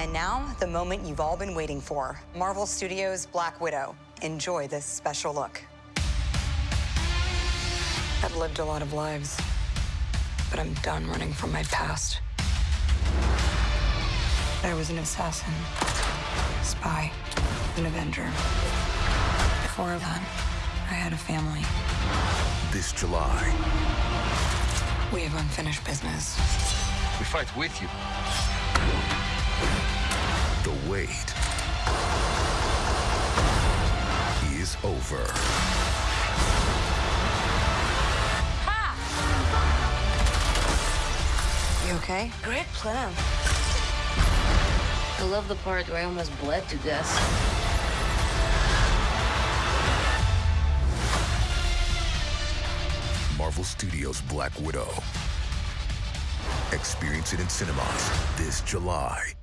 And now, the moment you've all been waiting for Marvel Studios' Black Widow. Enjoy this special look. I've lived a lot of lives, but I'm done running from my past. I was an assassin, spy, an avenger. Before that, I had a family. This July, We have unfinished business. We fight with you. The wait is over. You okay? Great plan. I love the part where I almost bled to death. Marvel Studios' Black Widow. Experience it in cinemas this July.